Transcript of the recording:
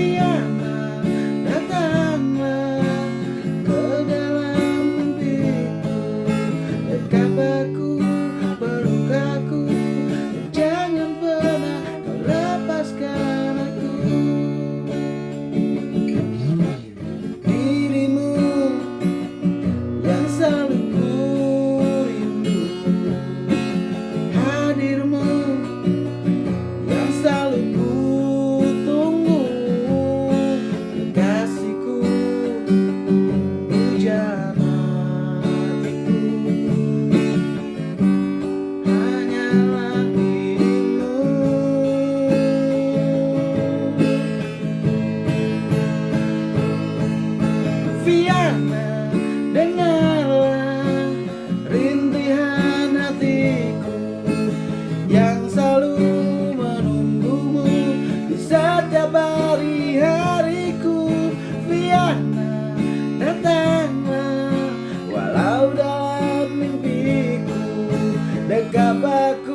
We kapag